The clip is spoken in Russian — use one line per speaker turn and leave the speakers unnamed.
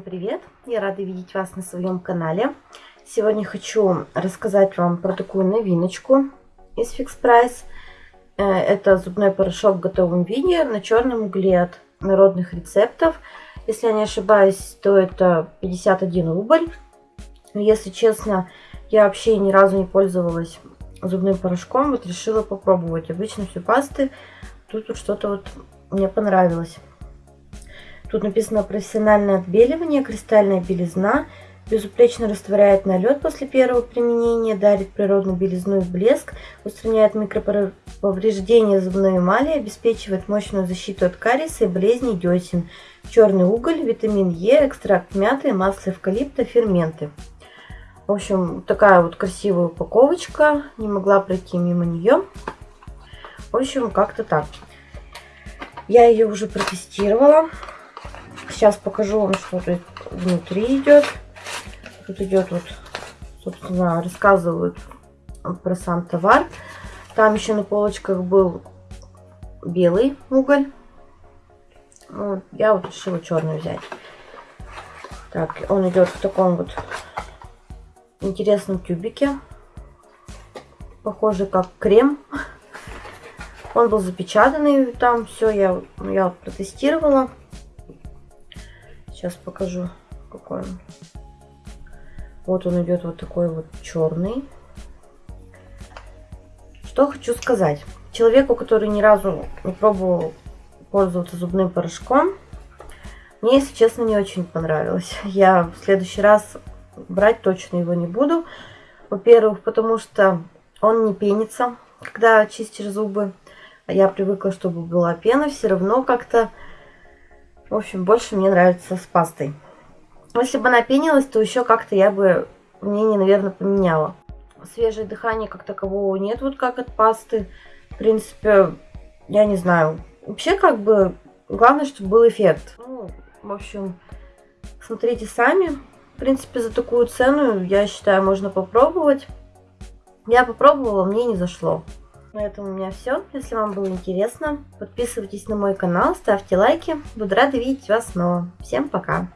привет! Я рада видеть вас на своем канале. Сегодня хочу рассказать вам про такую новиночку из Fix Price. Э, это зубной порошок в готовом виде на черном угле от народных рецептов. Если я не ошибаюсь, то это 51 рубль. Если честно, я вообще ни разу не пользовалась зубным порошком. Вот решила попробовать. Обычно все пасты. Тут вот что-то вот мне понравилось. Тут написано профессиональное отбеливание, кристальная белизна, безупречно растворяет налет после первого применения, дарит природную белизну и блеск, устраняет микроповреждения зубной эмали, обеспечивает мощную защиту от кариеса и болезней десен, черный уголь, витамин Е, экстракт мяты, масло эвкалипта, ферменты. В общем, такая вот красивая упаковочка, не могла пройти мимо нее. В общем, как-то так. Я ее уже протестировала. Сейчас покажу вам, что тут внутри идет. Тут идет вот, собственно, рассказывают про сам товар. Там еще на полочках был белый уголь. Вот, я вот решила черный взять. Так, он идет в таком вот интересном тюбике. Похоже, как крем. Он был запечатанный, там все я, я протестировала. Сейчас покажу, какой он. Вот он идет вот такой вот черный. Что хочу сказать. Человеку, который ни разу не пробовал пользоваться зубным порошком, мне, если честно, не очень понравилось. Я в следующий раз брать точно его не буду. Во-первых, потому что он не пенится, когда чистишь зубы. А я привыкла, чтобы была пена. Все равно как-то в общем, больше мне нравится с пастой. Если бы она пенилась, то еще как-то я бы мнение, наверное, поменяла. Свежее дыхание как такового нет, вот как от пасты. В принципе, я не знаю. Вообще, как бы, главное, чтобы был эффект. Ну, в общем, смотрите сами. В принципе, за такую цену, я считаю, можно попробовать. Я попробовала, мне не зашло. На этом у меня все. Если вам было интересно, подписывайтесь на мой канал, ставьте лайки. Буду рада видеть вас снова. Всем пока!